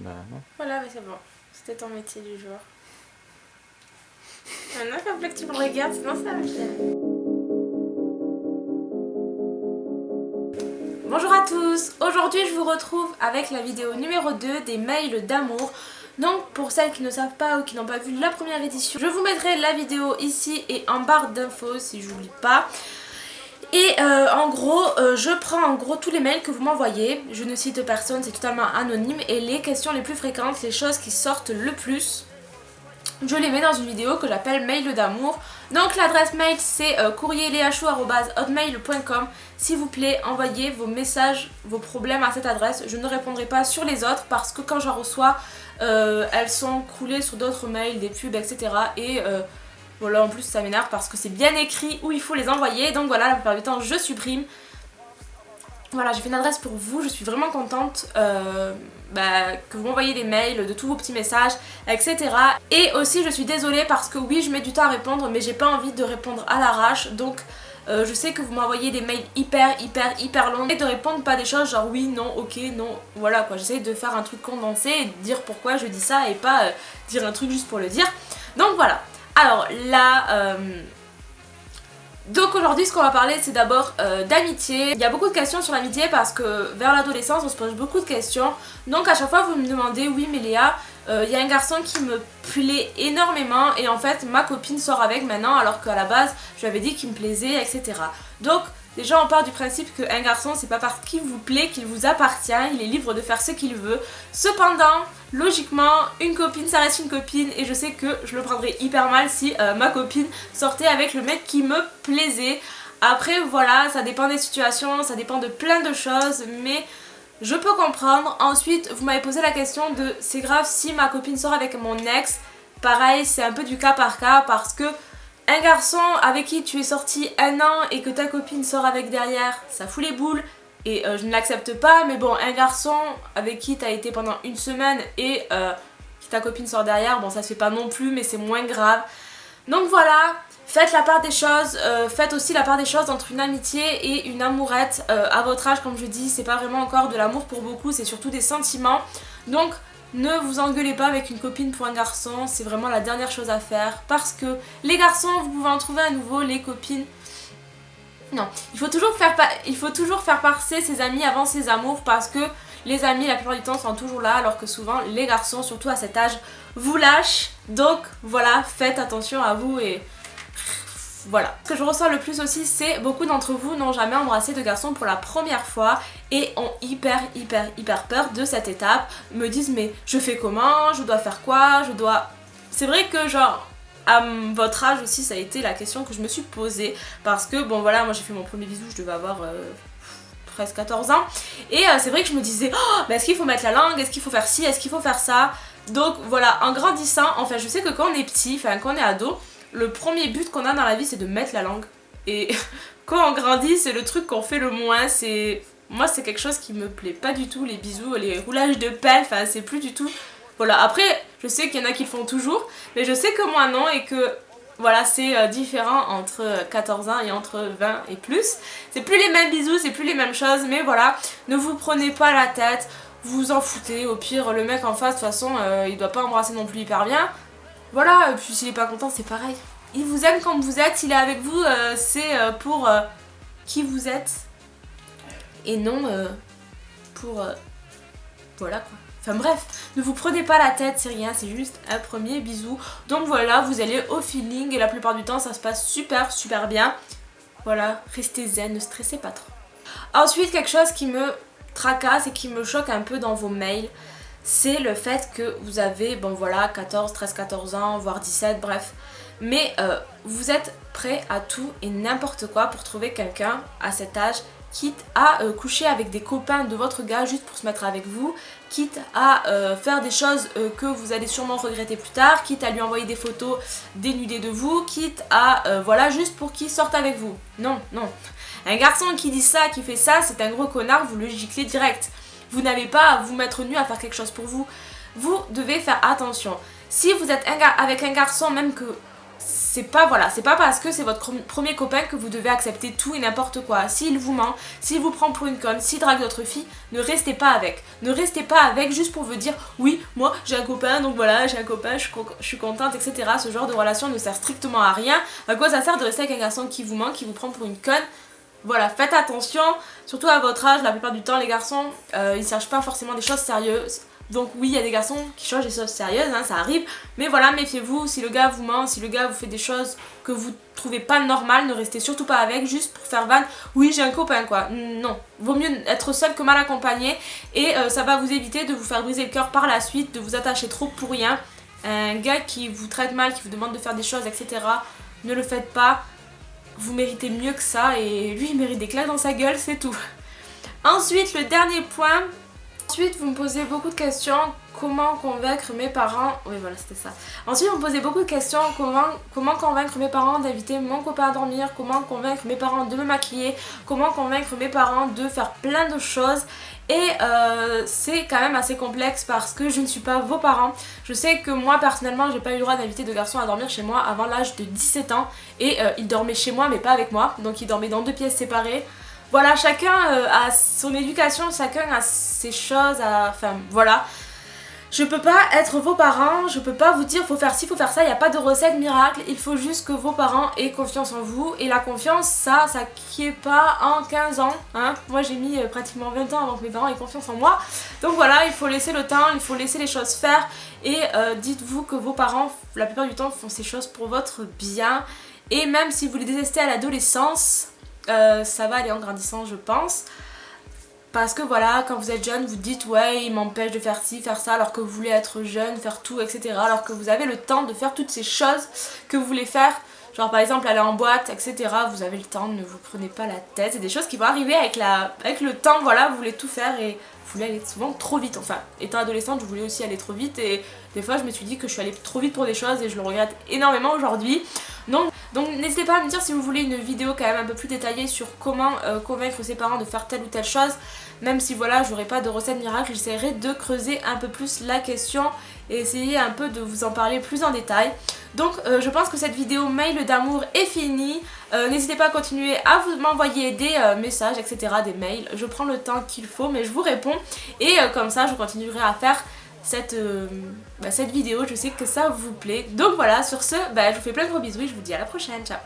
Bah. Voilà, mais c'est bon. C'était ton métier du jour. Maintenant qu'il faut que tu me regardes, sinon ça va. Bonjour à tous Aujourd'hui je vous retrouve avec la vidéo numéro 2 des mails d'amour. Donc pour celles qui ne savent pas ou qui n'ont pas vu la première édition, je vous mettrai la vidéo ici et en barre d'infos si j'oublie pas. Et euh, en gros, euh, je prends en gros tous les mails que vous m'envoyez. Je ne cite personne, c'est totalement anonyme. Et les questions les plus fréquentes, les choses qui sortent le plus, je les mets dans une vidéo que j'appelle mail d'amour. Donc l'adresse mail c'est euh, S'il vous plaît, envoyez vos messages, vos problèmes à cette adresse. Je ne répondrai pas sur les autres parce que quand j'en reçois, euh, elles sont coulées sur d'autres mails, des pubs, etc. Et voilà, en plus ça m'énerve parce que c'est bien écrit où il faut les envoyer. Donc voilà, la plupart du temps je supprime. Voilà, j'ai fait une adresse pour vous, je suis vraiment contente euh, bah, que vous m'envoyez des mails, de tous vos petits messages, etc. Et aussi je suis désolée parce que oui, je mets du temps à répondre, mais j'ai pas envie de répondre à l'arrache. Donc euh, je sais que vous m'envoyez des mails hyper, hyper, hyper longs et de répondre pas des choses genre oui, non, ok, non, voilà quoi. J'essaie de faire un truc condensé et de dire pourquoi je dis ça et pas euh, dire un truc juste pour le dire. Donc voilà. Alors là... Euh, donc aujourd'hui ce qu'on va parler c'est d'abord euh, d'amitié. Il y a beaucoup de questions sur l'amitié parce que vers l'adolescence on se pose beaucoup de questions. Donc à chaque fois vous me demandez oui mais Léa euh, il y a un garçon qui me plaît énormément et en fait ma copine sort avec maintenant alors qu'à la base je lui avais dit qu'il me plaisait etc. Donc Déjà on part du principe qu'un garçon c'est pas parce qu'il vous plaît qu'il vous appartient, il est libre de faire ce qu'il veut. Cependant, logiquement, une copine ça reste une copine et je sais que je le prendrais hyper mal si euh, ma copine sortait avec le mec qui me plaisait. Après voilà, ça dépend des situations, ça dépend de plein de choses mais je peux comprendre. Ensuite vous m'avez posé la question de c'est grave si ma copine sort avec mon ex. Pareil c'est un peu du cas par cas parce que un garçon avec qui tu es sorti un an et que ta copine sort avec derrière, ça fout les boules et euh, je ne l'accepte pas mais bon un garçon avec qui tu as été pendant une semaine et euh, ta copine sort derrière, bon ça se fait pas non plus mais c'est moins grave. Donc voilà, faites la part des choses, euh, faites aussi la part des choses entre une amitié et une amourette. à votre âge comme je dis, c'est pas vraiment encore de l'amour pour beaucoup, c'est surtout des sentiments. Donc ne vous engueulez pas avec une copine pour un garçon, c'est vraiment la dernière chose à faire parce que les garçons, vous pouvez en trouver à nouveau, les copines... Non, il faut toujours faire, il passer ses amis avant ses amours parce que les amis la plupart du temps sont toujours là alors que souvent les garçons, surtout à cet âge, vous lâchent. Donc voilà, faites attention à vous et voilà. Ce que je ressens le plus aussi, c'est beaucoup d'entre vous n'ont jamais embrassé de garçon pour la première fois et ont hyper hyper hyper peur de cette étape. Me disent mais je fais comment? Je dois faire quoi? Je dois... C'est vrai que genre à votre âge aussi ça a été la question que je me suis posée. Parce que bon voilà moi j'ai fait mon premier bisou je devais avoir 13 euh, 14 ans. Et euh, c'est vrai que je me disais oh, mais est-ce qu'il faut mettre la langue? Est-ce qu'il faut faire ci? Est-ce qu'il faut faire ça? Donc voilà en grandissant enfin je sais que quand on est petit enfin quand on est ado le premier but qu'on a dans la vie c'est de mettre la langue. Et quand on grandit c'est le truc qu'on fait le moins, c'est... Moi c'est quelque chose qui me plaît pas du tout, les bisous, les roulages de pelle, enfin c'est plus du tout... Voilà, après je sais qu'il y en a qui le font toujours, mais je sais que moi non et que voilà, c'est euh, différent entre 14 ans et entre 20 et plus. C'est plus les mêmes bisous, c'est plus les mêmes choses, mais voilà, ne vous prenez pas la tête, vous en foutez. Au pire, le mec en face, de toute façon, euh, il doit pas embrasser non plus hyper bien. Voilà, et puis s'il est pas content, c'est pareil. Il vous aime comme vous êtes, il est avec vous, euh, c'est euh, pour euh, qui vous êtes. Et non pour... voilà quoi. Enfin bref, ne vous prenez pas la tête, c'est rien, c'est juste un premier bisou. Donc voilà, vous allez au feeling et la plupart du temps ça se passe super super bien. Voilà, restez zen, ne stressez pas trop. Ensuite, quelque chose qui me tracasse et qui me choque un peu dans vos mails, c'est le fait que vous avez, bon voilà, 14, 13, 14 ans, voire 17, bref. Mais euh, vous êtes prêt à tout et n'importe quoi pour trouver quelqu'un à cet âge quitte à euh, coucher avec des copains de votre gars juste pour se mettre avec vous, quitte à euh, faire des choses que vous allez sûrement regretter plus tard, quitte à lui envoyer des photos dénudées de vous, quitte à, voilà, juste pour qu'il sorte avec vous. Non, non. Un garçon qui dit ça, qui fait ça, c'est un gros connard, vous le giclez direct. Vous n'avez pas à vous mettre nu à faire quelque chose pour vous. Vous devez faire attention. Si vous êtes avec un garçon, même que c'est pas voilà, c'est pas parce que c'est votre premier copain que vous devez accepter tout et n'importe quoi. S'il vous ment, s'il vous prend pour une conne, s'il drague d'autres filles, ne restez pas avec. Ne restez pas avec juste pour vous dire oui, moi j'ai un copain, donc voilà, j'ai un copain, je suis, contente, etc. Ce genre de relation ne sert strictement à rien. À quoi ça sert de rester avec un garçon qui vous ment, qui vous prend pour une conne? Voilà, faites attention, surtout à votre âge, la plupart du temps les garçons, euh, ils cherchent pas forcément des choses sérieuses. Donc oui, il y a des garçons qui cherchent des choses sérieuses, hein, ça arrive. Mais voilà, méfiez-vous, si le gars vous ment, si le gars vous fait des choses que vous trouvez pas normales, ne restez surtout pas avec juste pour faire vanne. Oui, j'ai un copain quoi. Non, vaut mieux être seul que mal accompagné. Et euh, ça va vous éviter de vous faire briser le cœur par la suite, de vous attacher trop pour rien. Un gars qui vous traite mal, qui vous demande de faire des choses, etc. Ne le faites pas vous méritez mieux que ça et lui il mérite des claques dans sa gueule, c'est tout. Ensuite, le dernier point. Ensuite, vous me posez beaucoup de questions. Comment convaincre mes parents Oui, voilà, c'était ça. Ensuite, vous me posez beaucoup de questions. Comment, comment convaincre mes parents d'inviter mon copain à dormir? Comment convaincre mes parents de me maquiller? Comment convaincre mes parents de faire plein de choses? Et euh, c'est quand même assez complexe parce que je ne suis pas vos parents. Je sais que moi personnellement j'ai pas eu le droit d'inviter de garçons à dormir chez moi avant l'âge de 17 ans et euh, ils dormaient chez moi mais pas avec moi donc ils dormaient dans deux pièces séparées. Voilà chacun euh, a son éducation, chacun a ses choses, à... enfin voilà. Je peux pas être vos parents, je peux pas vous dire faut faire ci, faut faire ça, il n'y a pas de recette miracle, il faut juste que vos parents aient confiance en vous. Et la confiance, ça, ça qui est pas en 15 ans. Hein. Moi j'ai mis euh, pratiquement 20 ans avant que mes parents aient confiance en moi. Donc voilà, il faut laisser le temps, il faut laisser les choses faire. Et euh, dites-vous que vos parents, la plupart du temps, font ces choses pour votre bien. Et même si vous les détestez à l'adolescence, euh, ça va aller en grandissant je pense. Parce que voilà, quand vous êtes jeune, vous dites ouais, il m'empêche de faire ci, faire ça, alors que vous voulez être jeune, faire tout, etc. Alors que vous avez le temps de faire toutes ces choses que vous voulez faire. Genre par exemple aller en boîte, etc. Vous avez le temps, ne vous prenez pas la tête. C'est des choses qui vont arriver avec, la, avec le temps, voilà, vous voulez tout faire et vous voulez aller souvent trop vite. Enfin, étant adolescente, je voulais aussi aller trop vite et des fois je me suis dit que je suis allée trop vite pour des choses et je le regrette énormément aujourd'hui. Donc, donc n'hésitez pas à me dire si vous voulez une vidéo quand même un peu plus détaillée sur comment euh, convaincre ses parents de faire telle ou telle chose. Même si voilà, j'aurai pas de recette miracle, j'essaierai de creuser un peu plus la question et essayer un peu de vous en parler plus en détail. Donc euh, je pense que cette vidéo mail d'amour est finie. Euh, n'hésitez pas à continuer à m'envoyer des messages, etc., des mails. Je prends le temps qu'il faut, mais je vous réponds. Et comme ça, je continuerai à faire cette, euh, bah, cette vidéo. Je sais que ça vous plaît. Donc voilà, sur ce, bah, je vous fais plein de gros bisous et je vous dis à la prochaine. Ciao